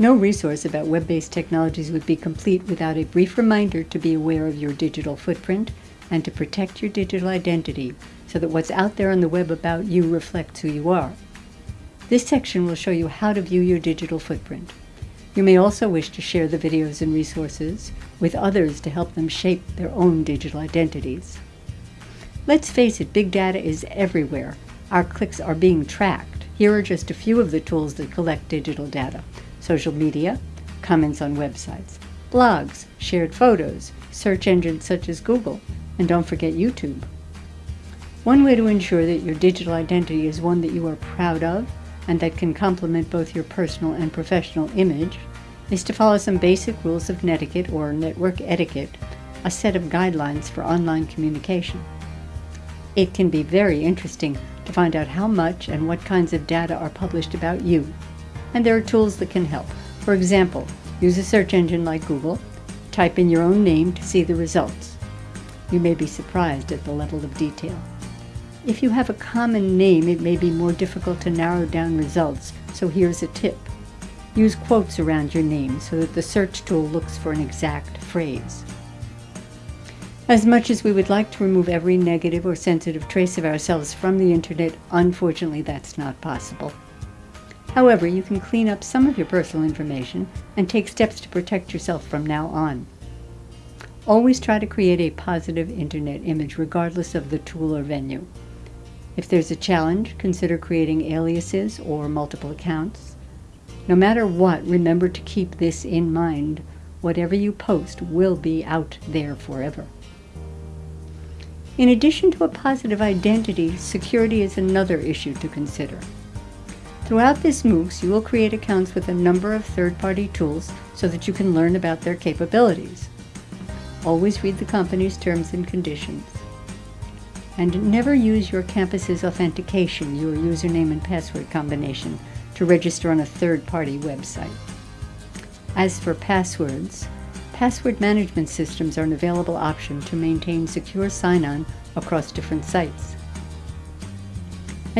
No resource about web-based technologies would be complete without a brief reminder to be aware of your digital footprint and to protect your digital identity so that what's out there on the web about you reflects who you are. This section will show you how to view your digital footprint. You may also wish to share the videos and resources with others to help them shape their own digital identities. Let's face it, big data is everywhere. Our clicks are being tracked. Here are just a few of the tools that collect digital data social media, comments on websites, blogs, shared photos, search engines such as Google, and don't forget YouTube. One way to ensure that your digital identity is one that you are proud of and that can complement both your personal and professional image is to follow some basic rules of netiquette or network etiquette, a set of guidelines for online communication. It can be very interesting to find out how much and what kinds of data are published about you and there are tools that can help. For example, use a search engine like Google, type in your own name to see the results. You may be surprised at the level of detail. If you have a common name, it may be more difficult to narrow down results, so here's a tip. Use quotes around your name so that the search tool looks for an exact phrase. As much as we would like to remove every negative or sensitive trace of ourselves from the internet, unfortunately that's not possible. However, you can clean up some of your personal information and take steps to protect yourself from now on. Always try to create a positive internet image regardless of the tool or venue. If there's a challenge, consider creating aliases or multiple accounts. No matter what, remember to keep this in mind. Whatever you post will be out there forever. In addition to a positive identity, security is another issue to consider. Throughout this MOOCs, you will create accounts with a number of third-party tools so that you can learn about their capabilities. Always read the company's terms and conditions. And never use your campus's authentication, your username and password combination, to register on a third-party website. As for passwords, password management systems are an available option to maintain secure sign-on across different sites.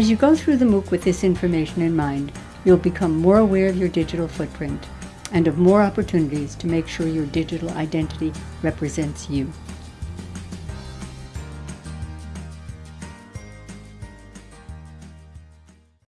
As you go through the MOOC with this information in mind, you'll become more aware of your digital footprint and of more opportunities to make sure your digital identity represents you.